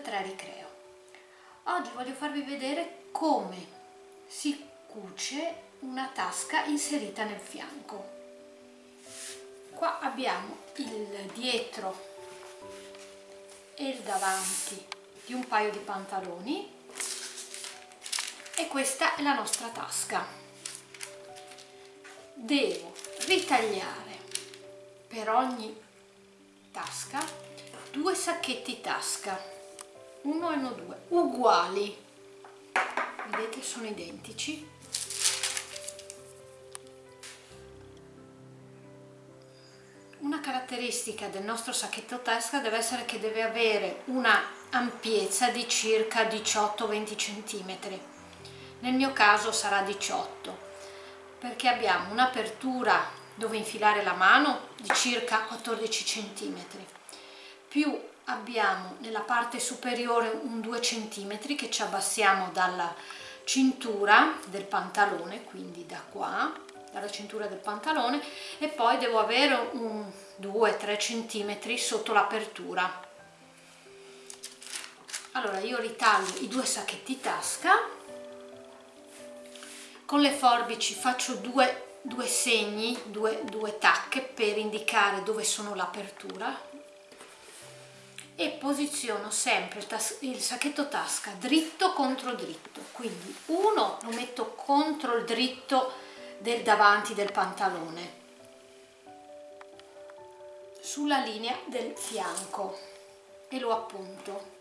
3 Ricreo. Oggi voglio farvi vedere come si cuce una tasca inserita nel fianco. Qua abbiamo il dietro e il davanti di un paio di pantaloni e questa è la nostra tasca. Devo ritagliare per ogni tasca due sacchetti tasca, uno e uno due, uguali, vedete sono identici. Una caratteristica del nostro sacchetto tasca deve essere che deve avere una ampiezza di circa 18-20 cm, nel mio caso sarà 18 perché abbiamo un'apertura dove infilare la mano di circa 14 cm più abbiamo nella parte superiore un 2 cm che ci abbassiamo dalla cintura del pantalone, quindi da qua, dalla cintura del pantalone e poi devo avere un 2-3 cm sotto l'apertura. Allora io ritaglio i due sacchetti tasca, con le forbici faccio due, due segni, due, due tacche per indicare dove sono l'apertura e posiziono sempre il, sacchetto tasca dritto contro dritto. Quindi uno lo metto contro il dritto del davanti del pantalone. Sulla linea del fianco. E lo appunto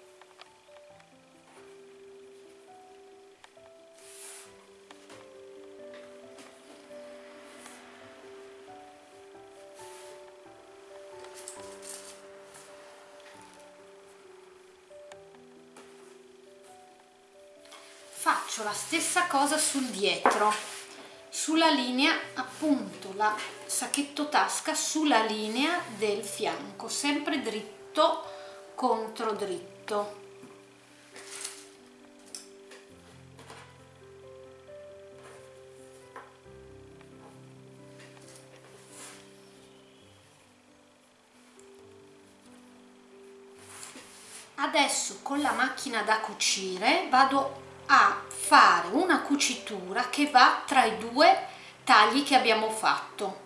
faccio la stessa cosa sul dietro. Sulla linea appunto la sacchetto tasca sulla linea del fianco sempre dritto contro dritto. Adesso con la macchina da cucire vado a fare una cucitura che va tra i due tagli che abbiamo fatto.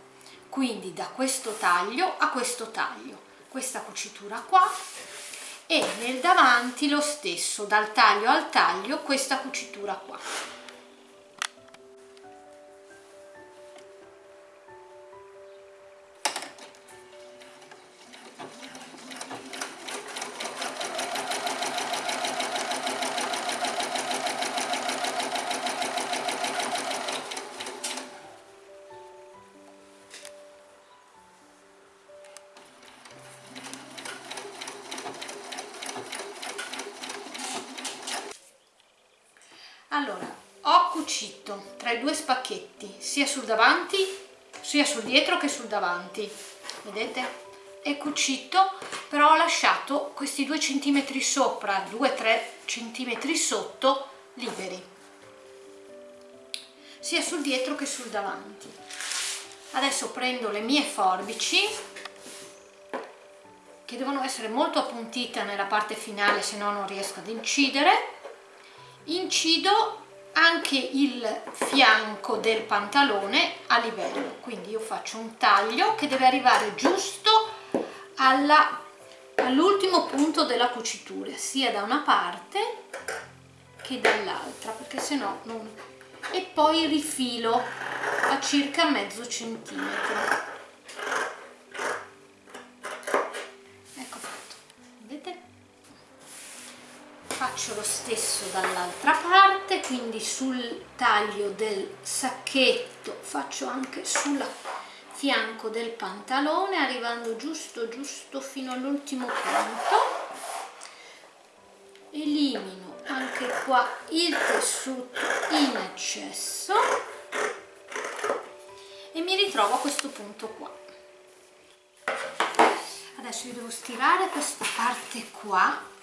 Quindi da questo taglio a questo taglio. Questa cucitura qua e nel davanti lo stesso dal taglio al taglio questa cucitura qua tra i due spacchetti sia sul davanti sia sul dietro che sul davanti. Vedete? È cucito però ho lasciato questi due centimetri sopra 2-3 centimetri sotto liberi. Sia sul dietro che sul davanti. Adesso prendo le mie forbici che devono essere molto appuntite nella parte finale se no non riesco ad incidere. Incido anche il fianco del pantalone a livello. Quindi io faccio un taglio che deve arrivare giusto all'ultimo punto della cucitura sia da una parte che dall'altra perché se no non e poi rifilo a circa mezzo centimetro. Faccio lo stesso dall'altra parte quindi sul taglio del sacchetto faccio anche sul fianco del pantalone arrivando giusto giusto fino all'ultimo punto. Elimino anche qua il tessuto in eccesso e mi ritrovo a questo punto qua. Adesso io devo stirare questa parte qua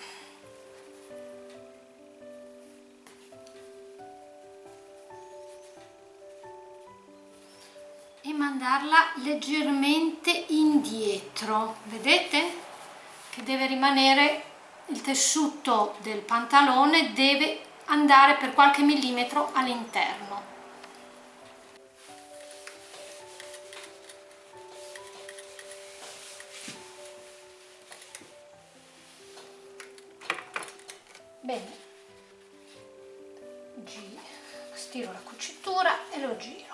mandarla leggermente indietro. Vedete? Che deve rimanere il tessuto del pantalone deve andare per qualche millimetro all'interno. Bene. Stiro la cucitura e lo giro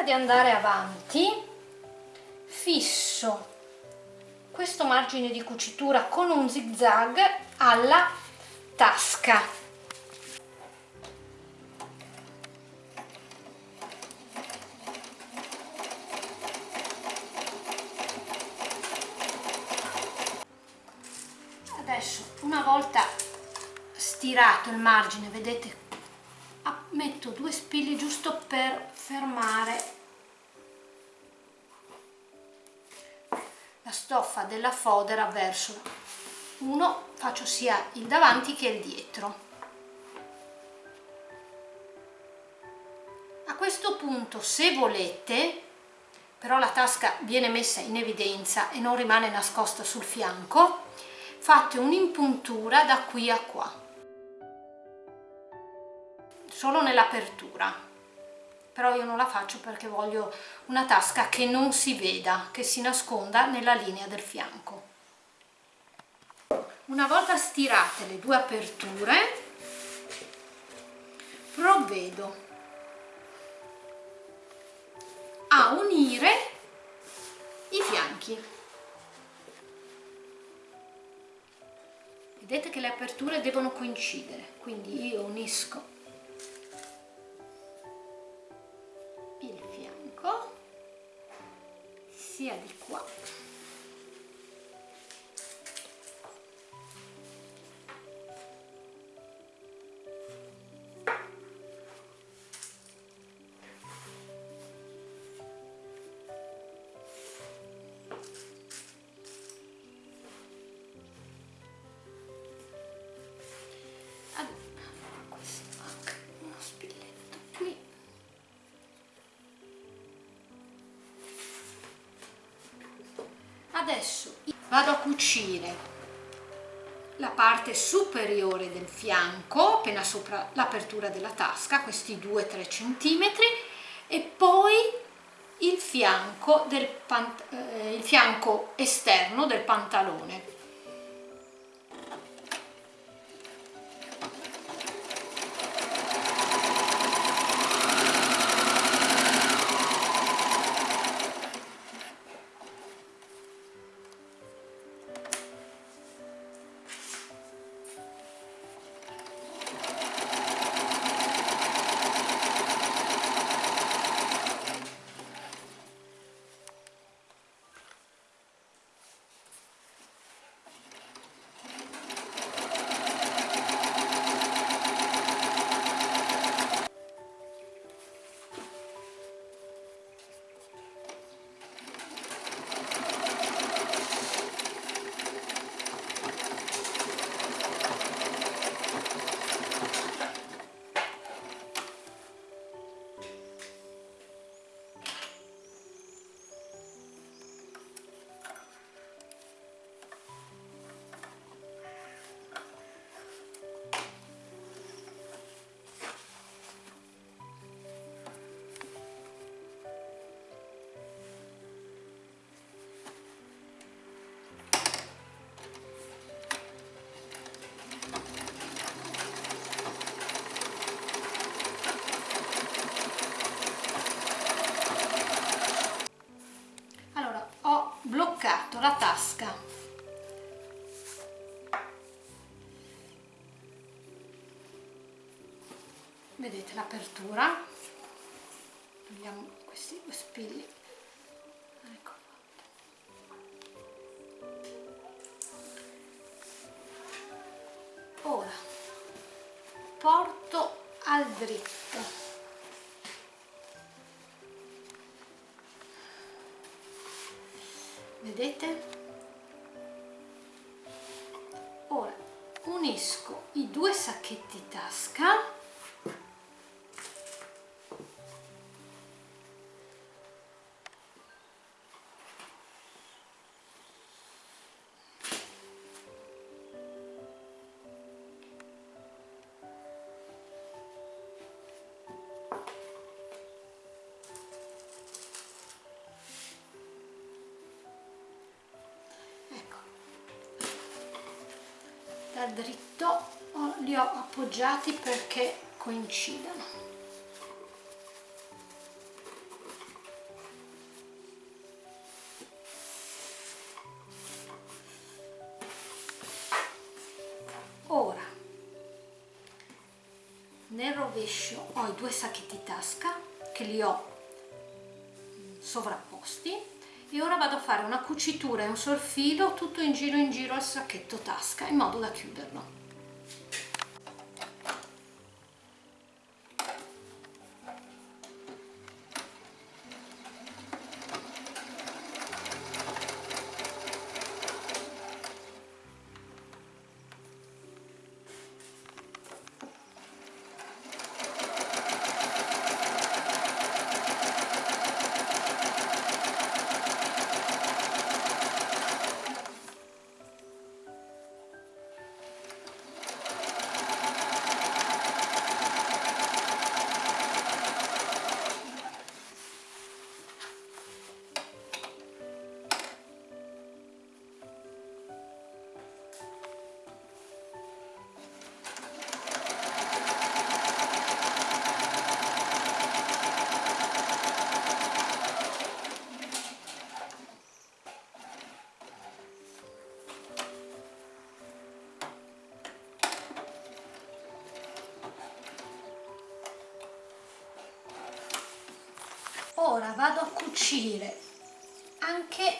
prima di andare avanti fisso questo margine di cucitura con un zig zag alla tasca. Adesso una volta stirato il margine vedete metto due spilli giusto per fermare la stoffa della fodera verso uno faccio sia il davanti che il dietro. A questo punto se volete però la tasca viene messa in evidenza e non rimane nascosta sul fianco fate un'impuntura da qui a qua. Solo nell'apertura però io non la faccio perché voglio una tasca che non si veda che si nasconda nella linea del fianco. Una volta stirate le due aperture provvedo a unire i fianchi. Vedete che le aperture devono coincidere quindi io unisco sia di adesso vado a cucire la parte superiore del fianco appena sopra l'apertura della tasca questi 2-3 centimetri e poi il fianco, del eh, il fianco esterno del pantalone la tasca. Vedete l'apertura? Togliamo questi due spilli. Ecco. Ora porto al dritto vedete? Ora unisco i due sacchetti tasca da dritto li ho appoggiati perché coincidano. Ora nel rovescio ho i due sacchetti tasca che li ho sovrapposti e ora vado a fare una cucitura e un sorfilo tutto in giro in giro al sacchetto tasca in modo da chiuderlo vado a cucire anche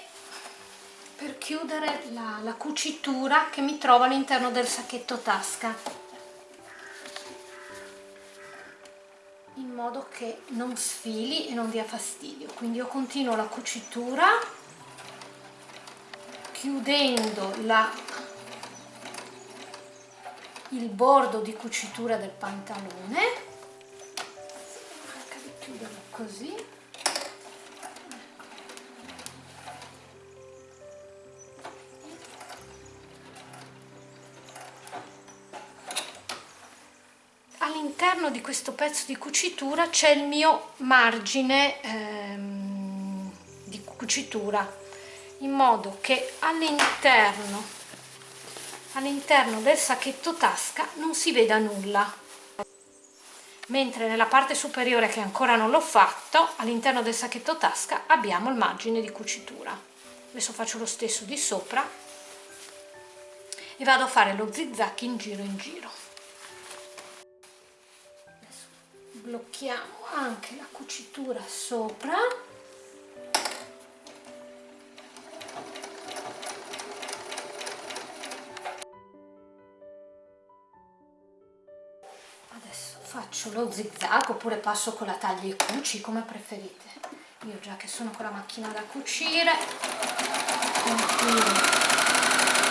per chiudere la, la cucitura che mi trovo all'interno del sacchetto tasca. In modo che non sfili e non dia fastidio. Quindi io continuo la cucitura chiudendo la, il bordo di cucitura del pantalone. Così all'interno di questo pezzo di cucitura c'è il mio margine ehm, di cucitura in modo che all'interno all'interno del sacchetto tasca non si veda nulla. Mentre nella parte superiore che ancora non l'ho fatto all'interno del sacchetto tasca abbiamo il margine di cucitura. Adesso faccio lo stesso di sopra e vado a fare lo zigzag in giro in giro blocchiamo anche la cucitura sopra. Adesso faccio lo zigzag oppure passo con la taglia e cuci come preferite. Io già che sono con la macchina da cucire continuo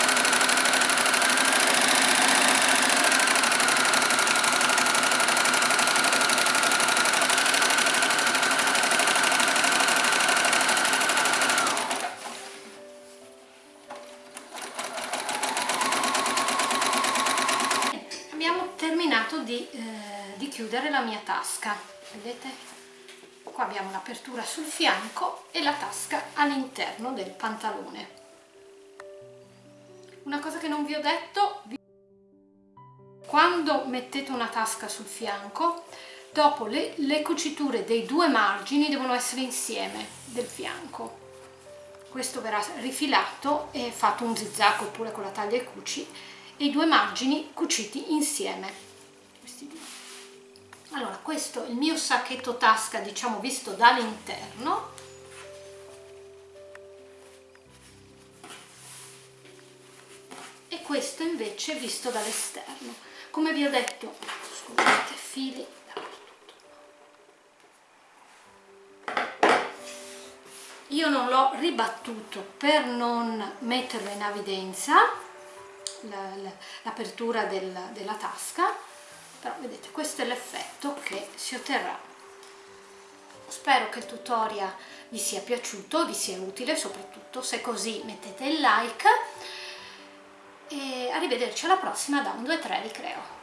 di, eh, di chiudere la mia tasca. Vedete? Qua abbiamo l'apertura sul fianco e la tasca all'interno del pantalone. Una cosa che non vi ho detto quando mettete una tasca sul fianco dopo le, le cuciture dei due margini devono essere insieme del fianco. Questo verrà rifilato e fatto un zigzag oppure con la taglia e cuci e i due margini cuciti insieme questo il mio sacchetto tasca diciamo visto dall'interno. E questo invece visto dall'esterno. Come vi ho detto scusate fili io non l'ho ribattuto per non metterlo in evidenza l'apertura del, della tasca però vedete questo è l'effetto si otterrà. Spero che il tutorial vi sia piaciuto vi sia utile soprattutto se così mettete il like. E arrivederci alla prossima da un 2 3 ricreo